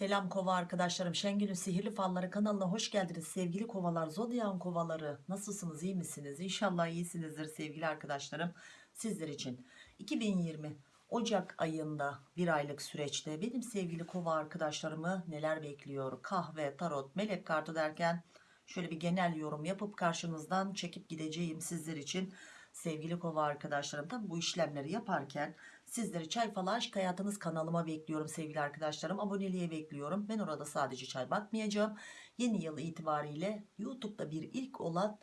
Selam kova arkadaşlarım. Şengül'ün Sihirli Falları kanalına hoş geldiniz. Sevgili kovalar, zodyan kovaları. Nasılsınız, iyi misiniz? İnşallah iyisinizdir sevgili arkadaşlarım. Sizler için 2020 Ocak ayında bir aylık süreçte benim sevgili kova arkadaşlarımı neler bekliyor? Kahve, tarot, melek kartı derken şöyle bir genel yorum yapıp karşınızdan çekip gideceğim sizler için. Sevgili kova arkadaşlarım tabi bu işlemleri yaparken sizleri çay falı aşk hayatınız kanalıma bekliyorum sevgili arkadaşlarım. Aboneliğe bekliyorum. Ben orada sadece çay bakmayacağım. Yeni yıl itibariyle YouTube'da bir ilk olan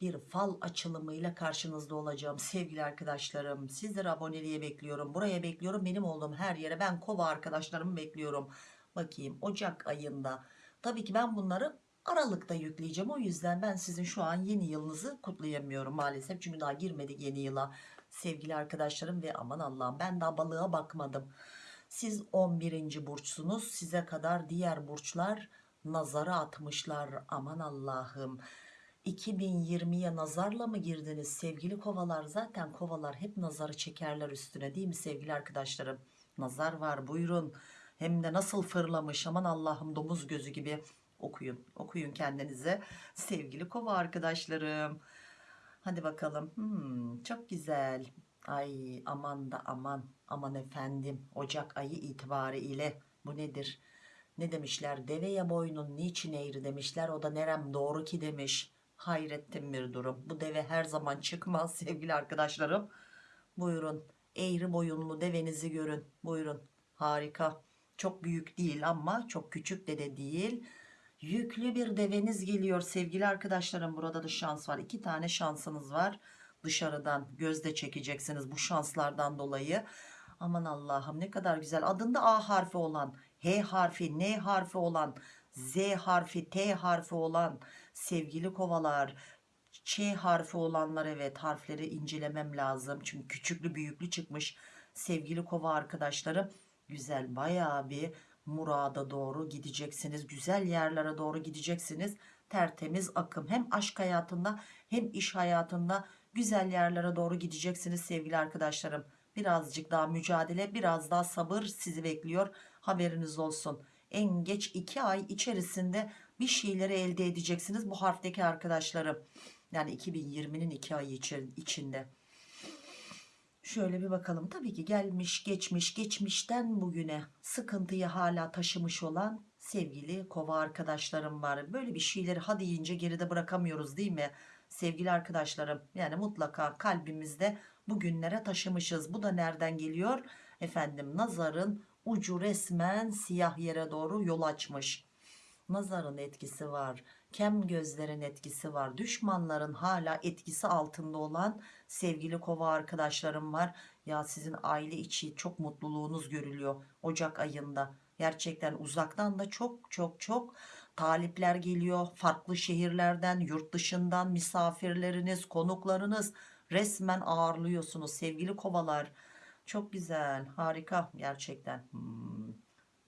bir fal açılımıyla karşınızda olacağım sevgili arkadaşlarım. Sizleri aboneliğe bekliyorum buraya bekliyorum. Benim olduğum her yere ben kova arkadaşlarımı bekliyorum. Bakayım Ocak ayında. Tabii ki ben bunları Aralık'ta yükleyeceğim. O yüzden ben sizin şu an yeni yılınızı kutlayamıyorum maalesef. Çünkü daha girmedik yeni yıla sevgili arkadaşlarım ve aman Allah'ım ben daha balığa bakmadım. Siz 11. burçsunuz. Size kadar diğer burçlar nazara atmışlar. Aman Allah'ım. 2020'ye nazarla mı girdiniz sevgili kovalar? Zaten kovalar hep nazarı çekerler üstüne değil mi sevgili arkadaşlarım? Nazar var buyurun. Hem de nasıl fırlamış aman Allah'ım domuz gözü gibi okuyun okuyun kendinize sevgili kova arkadaşlarım hadi bakalım. Hmm, çok güzel. Ay aman da aman. Aman efendim Ocak ayı itibariyle bu nedir? Ne demişler? Deveye boynun niçin eğri demişler. O da nerem doğru ki demiş. Hayrettin bir durum. Bu deve her zaman çıkmaz sevgili arkadaşlarım. Buyurun eğri boyunlu devenizi görün. Buyurun. Harika. Çok büyük değil ama çok küçük de de değil yüklü bir deveniz geliyor sevgili arkadaşlarım. Burada da şans var. İki tane şansınız var. Dışarıdan gözde çekeceksiniz bu şanslardan dolayı. Aman Allah'ım ne kadar güzel. Adında A harfi olan H harfi N harfi olan Z harfi T harfi olan sevgili kovalar. Ç harfi olanlar evet harfleri incelemem lazım. Çünkü küçüklü büyüklü çıkmış sevgili kova arkadaşlarım. Güzel bayağı bir murada doğru gideceksiniz güzel yerlere doğru gideceksiniz. Tertemiz akım. Hem aşk hayatında hem iş hayatında güzel yerlere doğru gideceksiniz sevgili arkadaşlarım. Birazcık daha mücadele biraz daha sabır sizi bekliyor. Haberiniz olsun. En geç iki ay içerisinde bir şeyleri elde edeceksiniz bu harfteki arkadaşlarım. Yani 2020'nin iki ayı içinde Şöyle bir bakalım. Tabii ki gelmiş, geçmiş, geçmişten bugüne sıkıntıyı hala taşımış olan sevgili kova arkadaşlarım var. Böyle bir şeyleri hadi deyince geride bırakamıyoruz değil mi? Sevgili arkadaşlarım yani mutlaka kalbimizde bugünlere taşımışız. Bu da nereden geliyor? Efendim nazarın ucu resmen siyah yere doğru yol açmış. Nazarın etkisi var kem gözlerin etkisi var. Düşmanların hala etkisi altında olan sevgili kova arkadaşlarım var. Ya sizin aile içi çok mutluluğunuz görülüyor Ocak ayında. Gerçekten uzaktan da çok çok çok talipler geliyor. Farklı şehirlerden yurt dışından misafirleriniz konuklarınız resmen ağırlıyorsunuz. Sevgili kovalar çok güzel harika gerçekten. Hmm,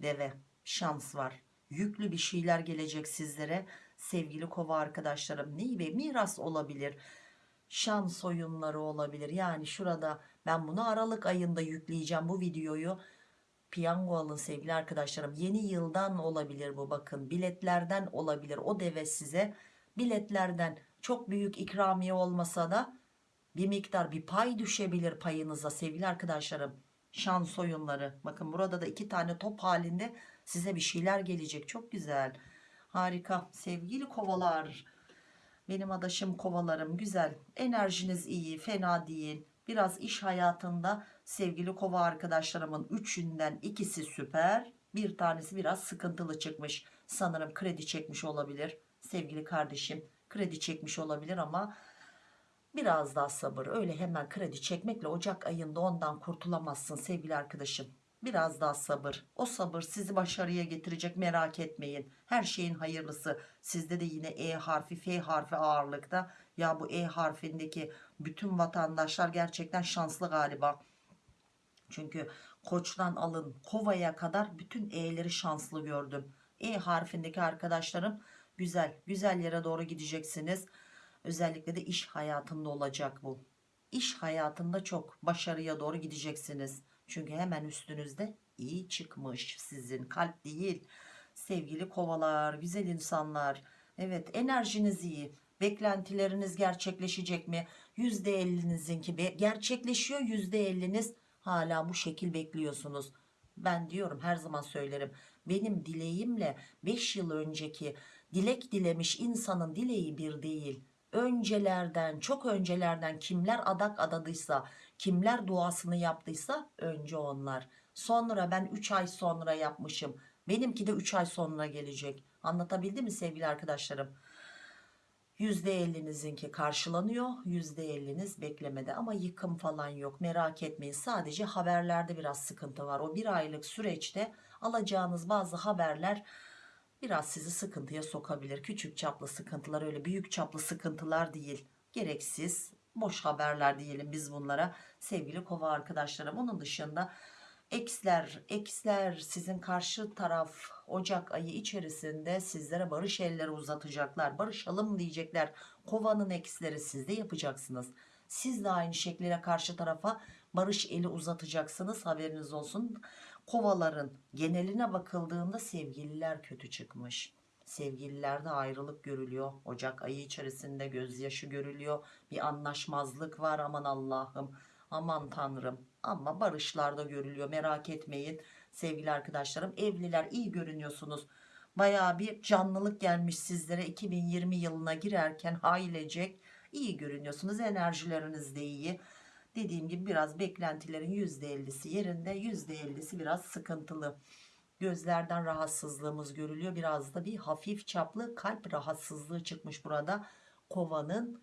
deve şans var. Yüklü bir şeyler gelecek sizlere sevgili kova arkadaşlarım ne ve miras olabilir şans oyunları olabilir. Yani şurada ben bunu Aralık ayında yükleyeceğim bu videoyu. Piyango alın sevgili arkadaşlarım. Yeni yıldan olabilir bu bakın. Biletlerden olabilir. O deve size biletlerden çok büyük ikramiye olmasa da bir miktar bir pay düşebilir payınıza sevgili arkadaşlarım. Şans oyunları bakın burada da iki tane top halinde size bir şeyler gelecek. Çok güzel harika. Sevgili kovalar. Benim adaşım kovalarım güzel. Enerjiniz iyi fena değil. Biraz iş hayatında sevgili kova arkadaşlarımın üçünden ikisi süper. Bir tanesi biraz sıkıntılı çıkmış. Sanırım kredi çekmiş olabilir. Sevgili kardeşim kredi çekmiş olabilir ama biraz daha sabır. Öyle hemen kredi çekmekle Ocak ayında ondan kurtulamazsın sevgili arkadaşım biraz daha sabır. O sabır sizi başarıya getirecek merak etmeyin. Her şeyin hayırlısı. Sizde de yine E harfi F harfi ağırlıkta. Ya bu E harfindeki bütün vatandaşlar gerçekten şanslı galiba. Çünkü koçtan alın kovaya kadar bütün E'leri şanslı gördüm. E harfindeki arkadaşlarım güzel güzel yere doğru gideceksiniz. Özellikle de iş hayatında olacak bu. İş hayatında çok başarıya doğru gideceksiniz çünkü hemen üstünüzde iyi çıkmış. Sizin kalp değil. Sevgili kovalar güzel insanlar. Evet enerjiniz iyi. Beklentileriniz gerçekleşecek mi? %50'nizinki be- gerçekleşiyor %50'niz hala bu şekil bekliyorsunuz. Ben diyorum her zaman söylerim. Benim dileğimle 5 yıl önceki dilek dilemiş insanın dileği bir değil. Öncelerden çok öncelerden kimler adak adadıysa kimler duasını yaptıysa önce onlar. Sonra ben 3 ay sonra yapmışım. Benimki de 3 ay sonra gelecek. Anlatabildim mi sevgili arkadaşlarım? %50'nizinki karşılanıyor %50'niz beklemede. Ama yıkım falan yok merak etmeyin. Sadece haberlerde biraz sıkıntı var. O bir aylık süreçte alacağınız bazı haberler biraz sizi sıkıntıya sokabilir. Küçük çaplı sıkıntılar öyle büyük çaplı sıkıntılar değil. Gereksiz boş haberler diyelim biz bunlara sevgili kova arkadaşlarım onun dışında Eksler, eksler sizin karşı taraf Ocak ayı içerisinde sizlere barış elleri uzatacaklar. Barışalım diyecekler. Kovanın eksleri siz de yapacaksınız. Siz de aynı şekilde karşı tarafa barış eli uzatacaksınız. Haberiniz olsun. Kovaların geneline bakıldığında sevgililer kötü çıkmış. Sevgililerde ayrılık görülüyor. Ocak ayı içerisinde gözyaşı görülüyor. Bir anlaşmazlık var aman Allah'ım. Aman tanrım ama barışlarda görülüyor merak etmeyin sevgili arkadaşlarım evliler iyi görünüyorsunuz baya bir canlılık gelmiş sizlere 2020 yılına girerken ailecek iyi görünüyorsunuz enerjileriniz de iyi dediğim gibi biraz beklentilerin %50'si yerinde %50'si biraz sıkıntılı gözlerden rahatsızlığımız görülüyor. Biraz da bir hafif çaplı kalp rahatsızlığı çıkmış burada. Kovanın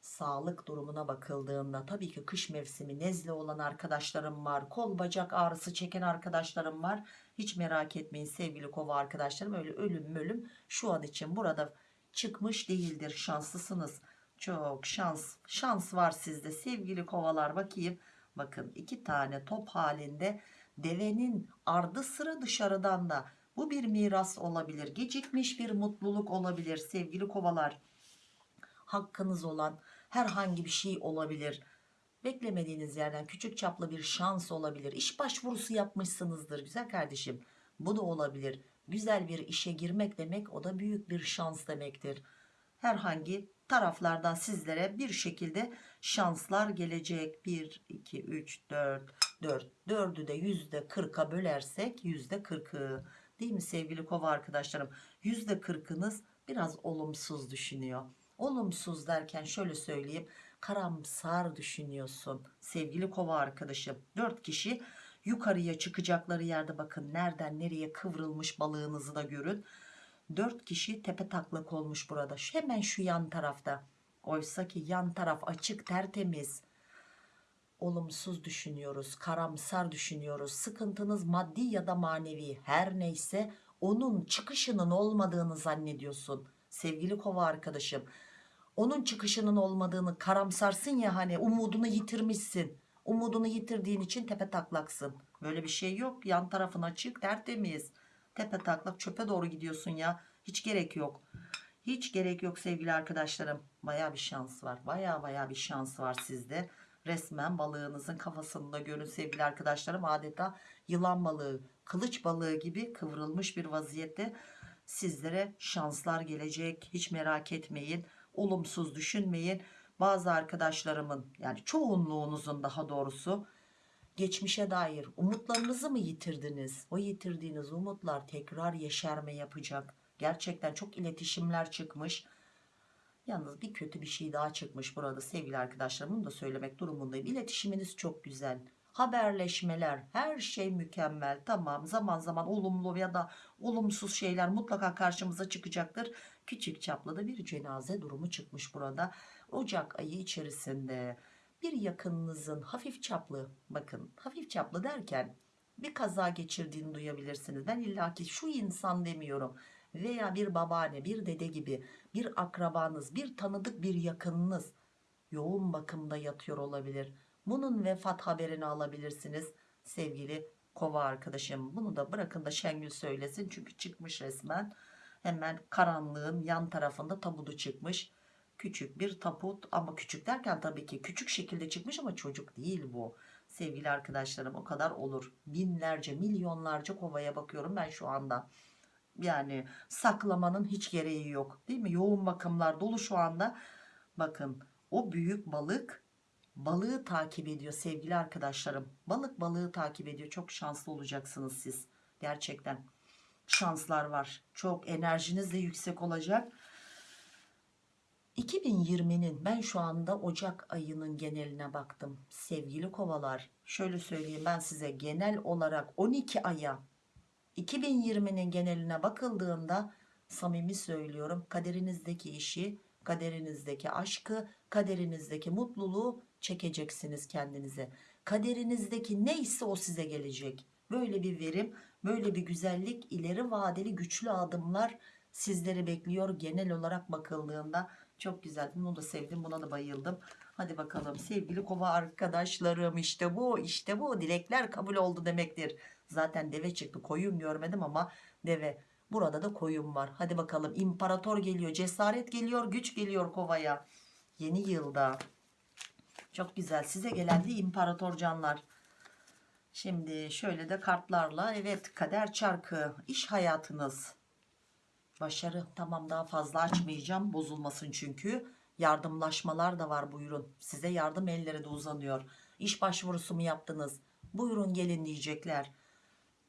sağlık durumuna bakıldığında tabii ki kış mevsimi nezle olan arkadaşlarım var kol bacak ağrısı çeken arkadaşlarım var. Hiç merak etmeyin sevgili kova arkadaşlarım öyle ölüm ölüm şu an için burada çıkmış değildir. Şanslısınız. Çok şans şans var sizde sevgili kovalar. Bakayım bakın iki tane top halinde devenin ardı sıra dışarıdan da bu bir miras olabilir gecikmiş bir mutluluk olabilir sevgili kovalar hakkınız olan herhangi bir şey olabilir. Beklemediğiniz yerden küçük çaplı bir şans olabilir. İş başvurusu yapmışsınızdır güzel kardeşim. Bu da olabilir. Güzel bir işe girmek demek o da büyük bir şans demektir. Herhangi taraflardan sizlere bir şekilde şanslar gelecek. 1, 2, 3, 4, 4. 4'ü de %40'a bölersek %40'ı değil mi sevgili kova arkadaşlarım? %40'ınız biraz olumsuz düşünüyor. Olumsuz derken şöyle söyleyeyim karamsar düşünüyorsun sevgili kova arkadaşım. 4 kişi yukarıya çıkacakları yerde bakın nereden nereye kıvrılmış balığınızı da görün. 4 kişi tepe taklak olmuş burada. Hemen şu yan tarafta. Oysa ki yan taraf açık tertemiz olumsuz düşünüyoruz karamsar düşünüyoruz. Sıkıntınız maddi ya da manevi her neyse onun çıkışının olmadığını zannediyorsun sevgili kova arkadaşım. Onun çıkışının olmadığını karamsarsın ya hani umudunu yitirmişsin. Umudunu yitirdiğin için tepe taklaksın. Böyle bir şey yok. Yan tarafın açık tertemiz. Tepe taklak çöpe doğru gidiyorsun ya. Hiç gerek yok. Hiç gerek yok sevgili arkadaşlarım. Baya bir şans var. Baya baya bir şans var sizde resmen balığınızın kafasında görün sevgili arkadaşlarım. Adeta yılan balığı kılıç balığı gibi kıvrılmış bir vaziyette sizlere şanslar gelecek. Hiç merak etmeyin olumsuz düşünmeyin. Bazı arkadaşlarımın yani çoğunluğunuzun daha doğrusu geçmişe dair umutlarınızı mı yitirdiniz? O yitirdiğiniz umutlar tekrar yeşerme yapacak. Gerçekten çok iletişimler çıkmış yalnız bir kötü bir şey daha çıkmış burada sevgili arkadaşlarım bunu da söylemek durumundayım. İletişiminiz çok güzel. Haberleşmeler her şey mükemmel. Tamam zaman zaman olumlu ya da olumsuz şeyler mutlaka karşımıza çıkacaktır. Küçük çaplı da bir cenaze durumu çıkmış burada Ocak ayı içerisinde. Bir yakınınızın hafif çaplı bakın hafif çaplı derken bir kaza geçirdiğini duyabilirsiniz. Ben illaki şu insan demiyorum veya bir babaanne bir dede gibi bir akrabanız bir tanıdık bir yakınınız yoğun bakımda yatıyor olabilir. Bunun vefat haberini alabilirsiniz sevgili kova arkadaşım. Bunu da bırakın da Şengül söylesin çünkü çıkmış resmen. Hemen karanlığın yan tarafında tabutu çıkmış. Küçük bir tabut ama küçük derken tabii ki küçük şekilde çıkmış ama çocuk değil bu. Sevgili arkadaşlarım o kadar olur. Binlerce milyonlarca kovaya bakıyorum ben şu anda yani saklamanın hiç gereği yok değil mi? Yoğun bakımlar dolu şu anda. Bakın o büyük balık balığı takip ediyor sevgili arkadaşlarım. Balık balığı takip ediyor. Çok şanslı olacaksınız siz. Gerçekten şanslar var. Çok enerjiniz de yüksek olacak. 2020'nin ben şu anda Ocak ayının geneline baktım sevgili kovalar. Şöyle söyleyeyim ben size genel olarak 12 aya 2020'nin geneline bakıldığında samimi söylüyorum kaderinizdeki işi kaderinizdeki aşkı kaderinizdeki mutluluğu çekeceksiniz kendinize. Kaderinizdeki neyse o size gelecek. Böyle bir verim böyle bir güzellik ileri vadeli güçlü adımlar sizleri bekliyor. Genel olarak bakıldığında çok güzel bunu da sevdim buna da bayıldım. Hadi bakalım. Sevgili kova arkadaşlarım işte bu işte bu. Dilekler kabul oldu demektir. Zaten deve çıktı. Koyun görmedim ama deve. Burada da koyun var. Hadi bakalım. İmparator geliyor cesaret geliyor güç geliyor kovaya. Yeni yılda. Çok güzel. Size gelen de imparator canlar. Şimdi şöyle de kartlarla evet kader çarkı. İş hayatınız başarı. Tamam daha fazla açmayacağım. Bozulmasın çünkü. Yardımlaşmalar da var buyurun. Size yardım elleri de uzanıyor. İş başvurusu mu yaptınız? Buyurun gelin diyecekler.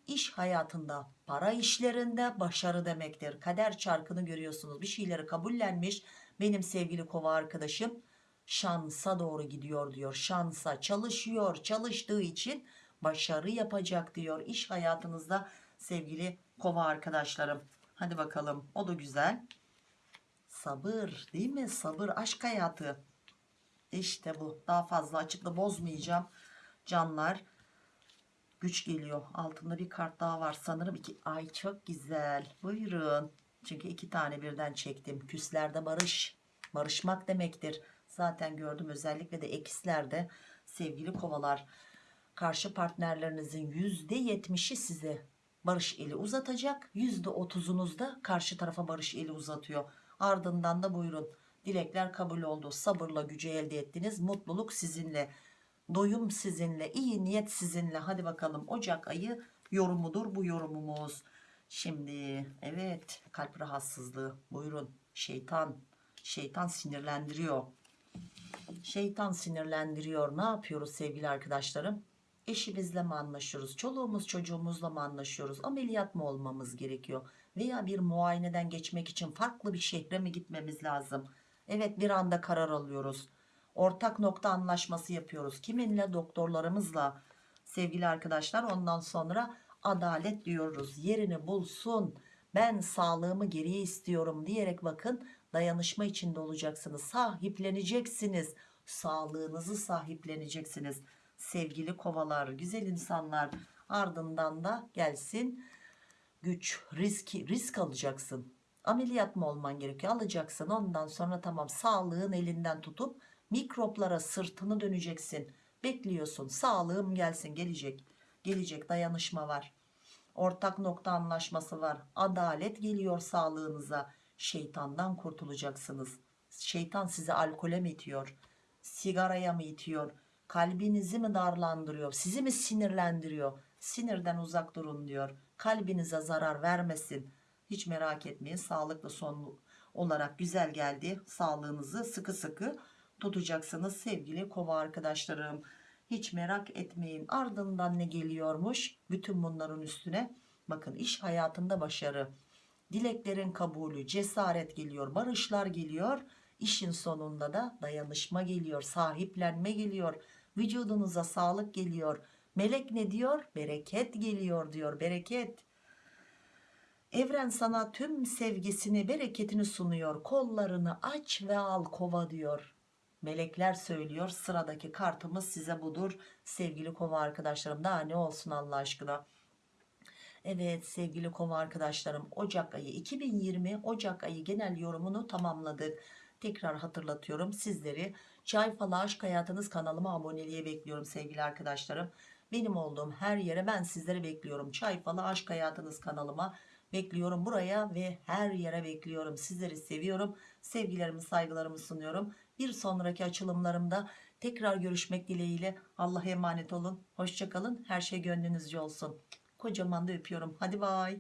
İş hayatında para işlerinde başarı demektir. Kader çarkını görüyorsunuz. Bir şeyleri kabullenmiş benim sevgili kova arkadaşım şansa doğru gidiyor diyor. Şansa çalışıyor çalıştığı için başarı yapacak diyor. İş hayatınızda sevgili kova arkadaşlarım hadi bakalım. O da güzel. Sabır değil mi? Sabır aşk hayatı. İşte bu. Daha fazla açıkla bozmayacağım. Canlar güç geliyor. Altında bir kart daha var. Sanırım iki. Ay çok güzel. Buyurun. Çünkü iki tane birden çektim. Küslerde barış. Barışmak demektir. Zaten gördüm. Özellikle de ekislerde sevgili kovalar. Karşı partnerlerinizin yüzde yetmişi size barış eli uzatacak. Yüzde otuzunuz da karşı tarafa barış eli uzatıyor. Ardından da buyurun. Dilekler kabul oldu. Sabırla gücü elde ettiniz. Mutluluk sizinle. Doyum sizinle. İyi niyet sizinle. Hadi bakalım. Ocak ayı yorumudur bu yorumumuz. Şimdi evet kalp rahatsızlığı. Buyurun. Şeytan. Şeytan sinirlendiriyor. Şeytan sinirlendiriyor. Ne yapıyoruz sevgili arkadaşlarım eşimizle mi anlaşıyoruz? Çoluğumuz çocuğumuzla mı anlaşıyoruz? Ameliyat mı olmamız gerekiyor? Veya bir muayeneden geçmek için farklı bir şehre mi gitmemiz lazım? Evet bir anda karar alıyoruz. Ortak nokta anlaşması yapıyoruz. Kiminle? Doktorlarımızla. Sevgili arkadaşlar ondan sonra adalet diyoruz. Yerini bulsun. Ben sağlığımı geriye istiyorum diyerek bakın dayanışma içinde olacaksınız. Sahipleneceksiniz. Sağlığınızı sahipleneceksiniz sevgili kovalar güzel insanlar ardından da gelsin güç risk risk alacaksın. Ameliyat mı olman gerekiyor? Alacaksın. Ondan sonra tamam sağlığın elinden tutup mikroplara sırtını döneceksin. Bekliyorsun. Sağlığım gelsin gelecek gelecek dayanışma var. Ortak nokta anlaşması var. Adalet geliyor sağlığınıza. Şeytandan kurtulacaksınız. Şeytan sizi alkole mi itiyor? Sigaraya mı itiyor kalbinizi mi darlandırıyor sizi mi sinirlendiriyor? Sinirden uzak durun diyor. Kalbinize zarar vermesin. Hiç merak etmeyin sağlıklı son olarak güzel geldi. Sağlığınızı sıkı sıkı tutacaksınız sevgili kova arkadaşlarım. Hiç merak etmeyin. Ardından ne geliyormuş? Bütün bunların üstüne bakın iş hayatında başarı. Dileklerin kabulü cesaret geliyor barışlar geliyor. İşin sonunda da dayanışma geliyor sahiplenme geliyor vücudunuza sağlık geliyor. Melek ne diyor? Bereket geliyor diyor bereket. Evren sana tüm sevgisini bereketini sunuyor. Kollarını aç ve al kova diyor. Melekler söylüyor sıradaki kartımız size budur. Sevgili kova arkadaşlarım daha ne olsun Allah aşkına? Evet sevgili kova arkadaşlarım Ocak ayı 2020 Ocak ayı genel yorumunu tamamladık. Tekrar hatırlatıyorum sizleri Çay Falı Aşk Hayatınız kanalıma aboneliğe bekliyorum sevgili arkadaşlarım. Benim olduğum her yere ben sizleri bekliyorum. Çay Falı Aşk Hayatınız kanalıma bekliyorum buraya ve her yere bekliyorum. Sizleri seviyorum. Sevgilerimi saygılarımı sunuyorum. Bir sonraki açılımlarımda Tekrar görüşmek dileğiyle. Allah'a emanet olun. Hoşçakalın. Her şey gönlünüzce olsun. Kocaman da öpüyorum. Hadi bay.